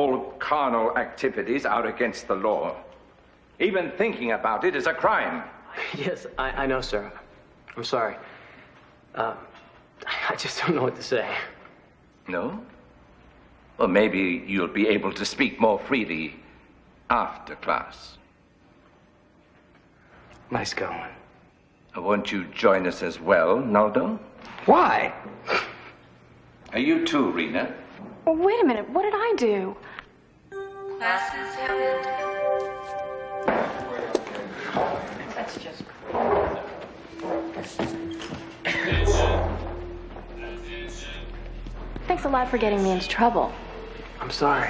all carnal activities are against the law. Even thinking about it is a crime. Yes, I, I know, sir. I'm sorry. Uh, I just don't know what to say. No? Well, maybe you'll be able to speak more freely after class. Nice going. Won't you join us as well, Naldo? Why? Are you too, Rena? Oh, wait a minute. What did I do? Classes have ended. That's just. Thanks a lot for getting me into trouble. I'm sorry.